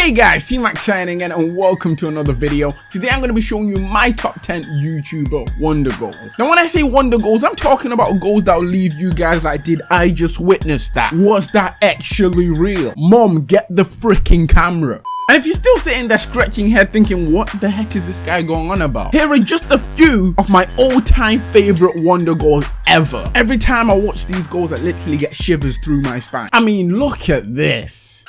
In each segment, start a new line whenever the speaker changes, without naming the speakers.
Hey guys, T-Max signing in and welcome to another video. Today I'm going to be showing you my top 10 YouTuber wonder goals. Now when I say wonder goals, I'm talking about goals that will leave you guys like, did I just witness that? Was that actually real? Mom, get the freaking camera. And if you're still sitting there scratching your head thinking, what the heck is this guy going on about? Here are just a few of my all-time favorite wonder goals ever. Every time I watch these goals, I literally get shivers through my spine. I mean, look at this.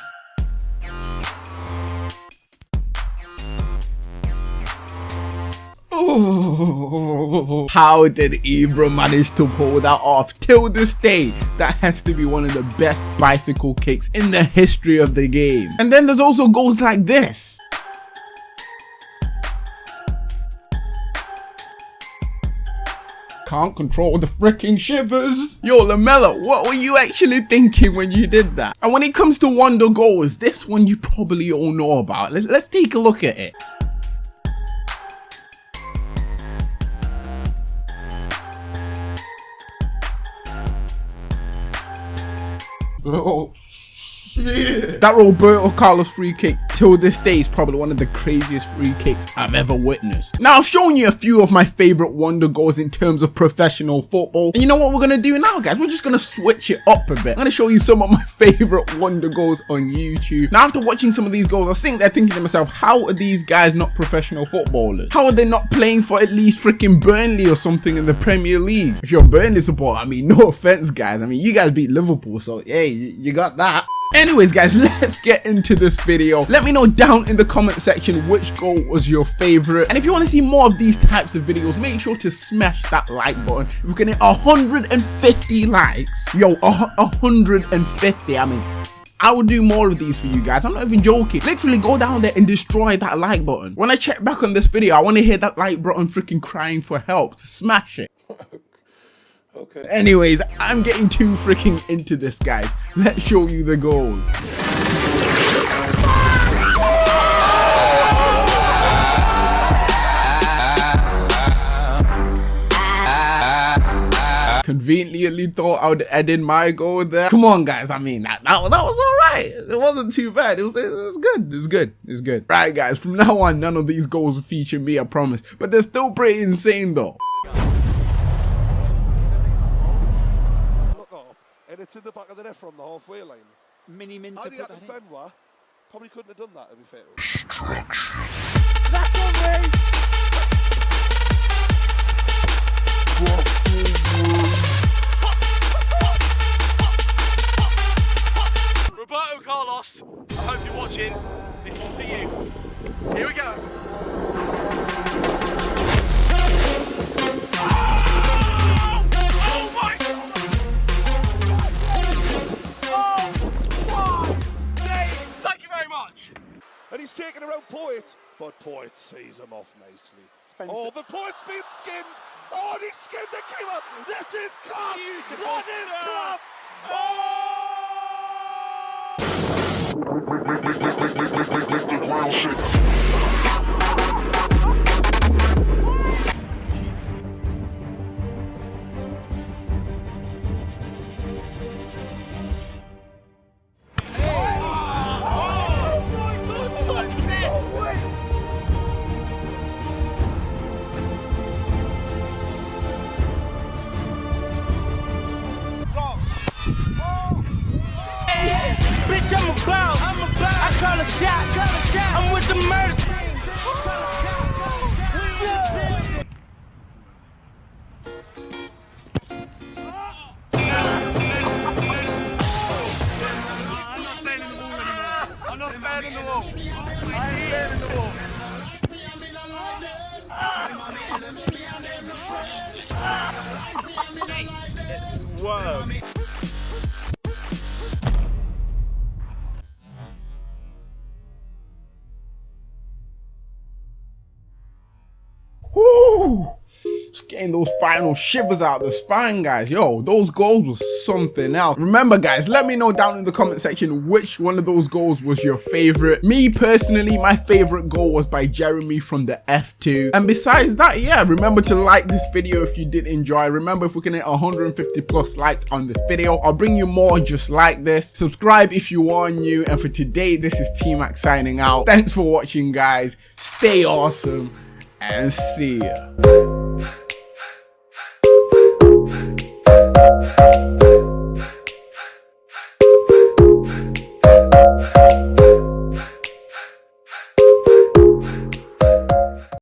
How did Ibra manage to pull that off? Till this day, that has to be one of the best bicycle kicks in the history of the game. And then there's also goals like this. can't control the freaking shivers. Yo, Lamela, what were you actually thinking when you did that? And when it comes to wonder goals, this one you probably all know about. Let's, let's take a look at it. Oh, That Roberto Carlos free kick till this day is probably one of the craziest free kicks I've ever witnessed. Now I've shown you a few of my favorite wonder goals in terms of professional football. And you know what we're gonna do now guys? We're just gonna switch it up a bit. I'm gonna show you some of my favorite wonder goals on YouTube. Now after watching some of these goals, I was sitting there thinking to myself, how are these guys not professional footballers? How are they not playing for at least freaking Burnley or something in the Premier League? If you're a Burnley supporter, I mean, no offense guys. I mean, you guys beat Liverpool, so hey, you got that. Anyways guys, let's get into this video. Let me know down in the comment section which goal was your favorite. And if you want to see more of these types of videos, make sure to smash that like button. If we can hit 150 likes, yo, 150, I mean, I will do more of these for you guys. I'm not even joking. Literally go down there and destroy that like button. When I check back on this video, I want to hear that like button freaking crying for help. Smash it. Okay. Anyways, I'm getting too freaking into this, guys. Let's show you the goals. Conveniently thought I would add in my goal there. Come on, guys. I mean, that, that, that was all right. It wasn't too bad. It was, it was good. It was good. It's good. Right, guys. From now on, none of these goals feature me, I promise. But they're still pretty insane, though.
It's in the back of the net from the halfway line.
Mini Minter
put that Benoit probably couldn't have done that to be fair.
Destruction.
That's on me!
Roberto Carlos, I hope you're watching. This one's for you. Here we go.
Poet, but Poet sees him off nicely. Spencer. Oh, but Poet's being skinned. Oh, and he skinned the keeper. This is class. Beautiful that is class. Oh! oh!
Call a shot. I'm with the murder.
I'm not sparing the. I ain't sparing the wall. Whoa.
Getting those final shivers out the spine, guys. Yo, those goals were something else. Remember, guys, let me know down in the comment section which one of those goals was your favorite. Me personally, my favorite goal was by Jeremy from the F2. And besides that, yeah, remember to like this video if you did enjoy. Remember, if we can hit 150 plus likes on this video, I'll bring you more just like this. Subscribe if you are new. And for today, this is T-Max signing out. Thanks for watching, guys. Stay awesome and see ya. Thank